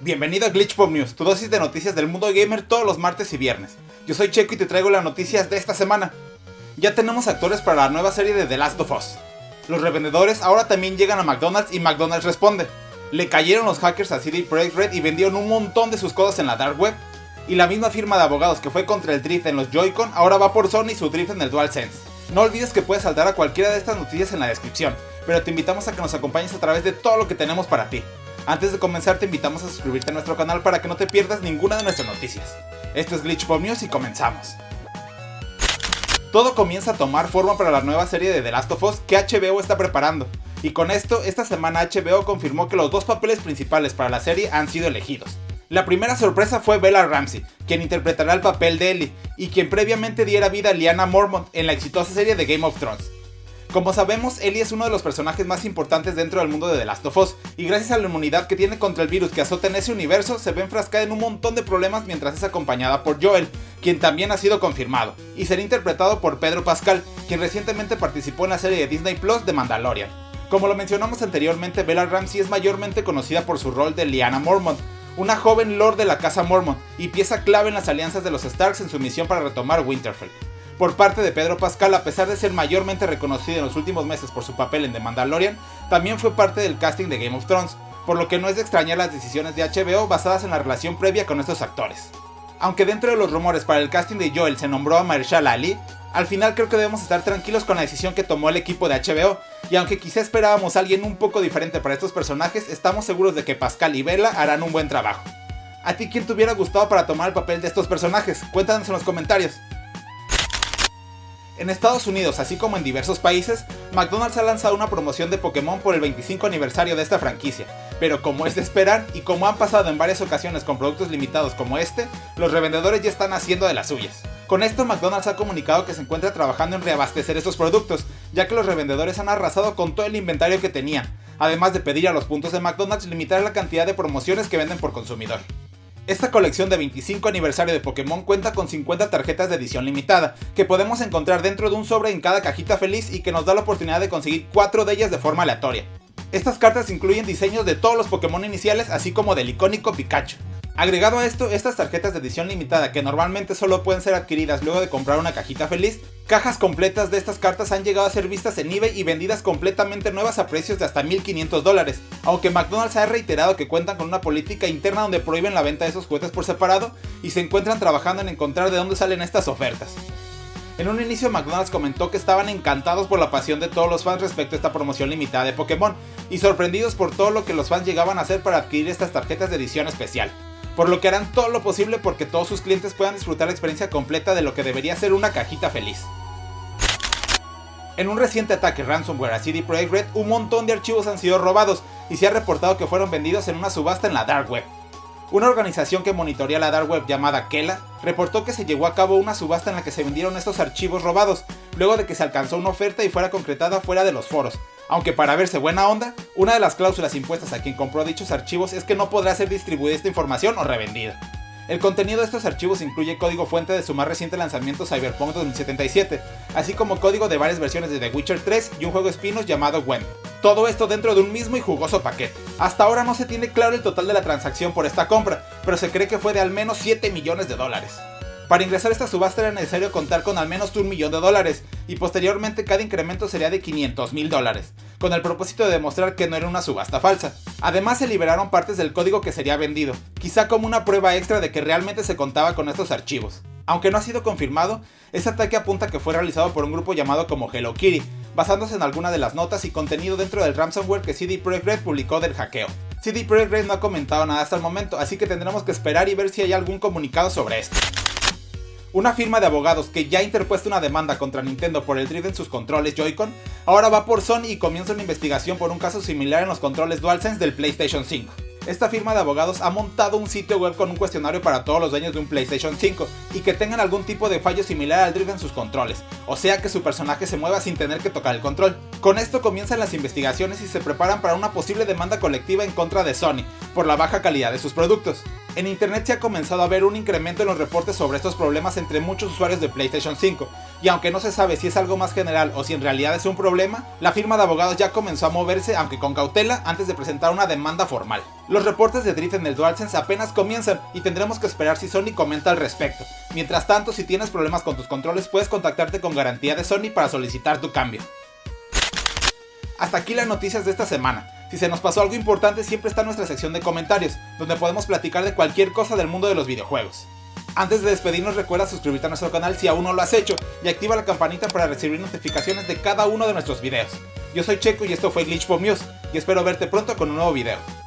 Bienvenido a Glitch Pop News, tu dosis de noticias del mundo gamer todos los martes y viernes. Yo soy Checo y te traigo las noticias de esta semana. Ya tenemos actores para la nueva serie de The Last of Us. Los revendedores ahora también llegan a McDonald's y McDonald's responde. Le cayeron los hackers a CD Projekt Red y vendieron un montón de sus cosas en la dark web. Y la misma firma de abogados que fue contra el drift en los Joy-Con ahora va por Sony y su drift en el DualSense. No olvides que puedes saltar a cualquiera de estas noticias en la descripción, pero te invitamos a que nos acompañes a través de todo lo que tenemos para ti. Antes de comenzar te invitamos a suscribirte a nuestro canal para que no te pierdas ninguna de nuestras noticias. Esto es Glitch Pop News y comenzamos. Todo comienza a tomar forma para la nueva serie de The Last of Us que HBO está preparando. Y con esto, esta semana HBO confirmó que los dos papeles principales para la serie han sido elegidos. La primera sorpresa fue Bella Ramsey, quien interpretará el papel de Ellie, y quien previamente diera vida a Lyanna Mormont en la exitosa serie de Game of Thrones. Como sabemos, Ellie es uno de los personajes más importantes dentro del mundo de The Last of Us, y gracias a la inmunidad que tiene contra el virus que azota en ese universo, se ve enfrascada en un montón de problemas mientras es acompañada por Joel, quien también ha sido confirmado, y será interpretado por Pedro Pascal, quien recientemente participó en la serie de Disney Plus de Mandalorian. Como lo mencionamos anteriormente, Bella Ramsey es mayormente conocida por su rol de Lyanna Mormont, una joven lord de la casa Mormont y pieza clave en las alianzas de los Starks en su misión para retomar Winterfell. Por parte de Pedro Pascal, a pesar de ser mayormente reconocido en los últimos meses por su papel en The Mandalorian, también fue parte del casting de Game of Thrones, por lo que no es de extrañar las decisiones de HBO basadas en la relación previa con estos actores. Aunque dentro de los rumores para el casting de Joel se nombró a Marshall Ali, al final creo que debemos estar tranquilos con la decisión que tomó el equipo de HBO, y aunque quizá esperábamos a alguien un poco diferente para estos personajes, estamos seguros de que Pascal y Bella harán un buen trabajo. ¿A ti quién te hubiera gustado para tomar el papel de estos personajes? Cuéntanos en los comentarios. En Estados Unidos, así como en diversos países, McDonald's ha lanzado una promoción de Pokémon por el 25 aniversario de esta franquicia, pero como es de esperar y como han pasado en varias ocasiones con productos limitados como este, los revendedores ya están haciendo de las suyas. Con esto McDonald's ha comunicado que se encuentra trabajando en reabastecer estos productos, ya que los revendedores han arrasado con todo el inventario que tenían, además de pedir a los puntos de McDonald's limitar la cantidad de promociones que venden por consumidor. Esta colección de 25 aniversario de Pokémon cuenta con 50 tarjetas de edición limitada, que podemos encontrar dentro de un sobre en cada cajita feliz y que nos da la oportunidad de conseguir 4 de ellas de forma aleatoria. Estas cartas incluyen diseños de todos los Pokémon iniciales así como del icónico Pikachu. Agregado a esto, estas tarjetas de edición limitada que normalmente solo pueden ser adquiridas luego de comprar una cajita feliz, cajas completas de estas cartas han llegado a ser vistas en eBay y vendidas completamente nuevas a precios de hasta 1500 dólares, aunque McDonald's ha reiterado que cuentan con una política interna donde prohíben la venta de esos juguetes por separado y se encuentran trabajando en encontrar de dónde salen estas ofertas. En un inicio McDonald's comentó que estaban encantados por la pasión de todos los fans respecto a esta promoción limitada de Pokémon y sorprendidos por todo lo que los fans llegaban a hacer para adquirir estas tarjetas de edición especial por lo que harán todo lo posible porque todos sus clientes puedan disfrutar la experiencia completa de lo que debería ser una cajita feliz. En un reciente ataque ransomware a CD Projekt Red, un montón de archivos han sido robados y se ha reportado que fueron vendidos en una subasta en la Dark Web. Una organización que monitorea la Dark Web llamada Kela reportó que se llevó a cabo una subasta en la que se vendieron estos archivos robados, luego de que se alcanzó una oferta y fuera concretada fuera de los foros, aunque para verse buena onda, una de las cláusulas impuestas a quien compró dichos archivos es que no podrá ser distribuida esta información o revendida. El contenido de estos archivos incluye código fuente de su más reciente lanzamiento Cyberpunk 2077, así como código de varias versiones de The Witcher 3 y un juego espinos llamado Gwen. Todo esto dentro de un mismo y jugoso paquete. Hasta ahora no se tiene claro el total de la transacción por esta compra, pero se cree que fue de al menos 7 millones de dólares. Para ingresar a esta subasta era necesario contar con al menos un millón de dólares, y posteriormente cada incremento sería de 500 mil dólares, con el propósito de demostrar que no era una subasta falsa. Además se liberaron partes del código que sería vendido, quizá como una prueba extra de que realmente se contaba con estos archivos. Aunque no ha sido confirmado, este ataque apunta que fue realizado por un grupo llamado como Hello Kitty, basándose en alguna de las notas y contenido dentro del ransomware que CD Projekt Red publicó del hackeo. CD Projekt Red no ha comentado nada hasta el momento, así que tendremos que esperar y ver si hay algún comunicado sobre esto. Una firma de abogados que ya ha interpuesto una demanda contra Nintendo por el drift en sus controles Joy-Con, ahora va por Sony y comienza una investigación por un caso similar en los controles DualSense del PlayStation 5. Esta firma de abogados ha montado un sitio web con un cuestionario para todos los dueños de un PlayStation 5 y que tengan algún tipo de fallo similar al drift en sus controles, o sea que su personaje se mueva sin tener que tocar el control. Con esto comienzan las investigaciones y se preparan para una posible demanda colectiva en contra de Sony, por la baja calidad de sus productos. En internet se ha comenzado a ver un incremento en los reportes sobre estos problemas entre muchos usuarios de PlayStation 5, y aunque no se sabe si es algo más general o si en realidad es un problema, la firma de abogados ya comenzó a moverse aunque con cautela antes de presentar una demanda formal. Los reportes de drift en el DualSense apenas comienzan y tendremos que esperar si Sony comenta al respecto. Mientras tanto, si tienes problemas con tus controles puedes contactarte con garantía de Sony para solicitar tu cambio. Hasta aquí las noticias de esta semana. Si se nos pasó algo importante siempre está nuestra sección de comentarios, donde podemos platicar de cualquier cosa del mundo de los videojuegos. Antes de despedirnos recuerda suscribirte a nuestro canal si aún no lo has hecho y activa la campanita para recibir notificaciones de cada uno de nuestros videos. Yo soy Checo y esto fue Glitch y espero verte pronto con un nuevo video.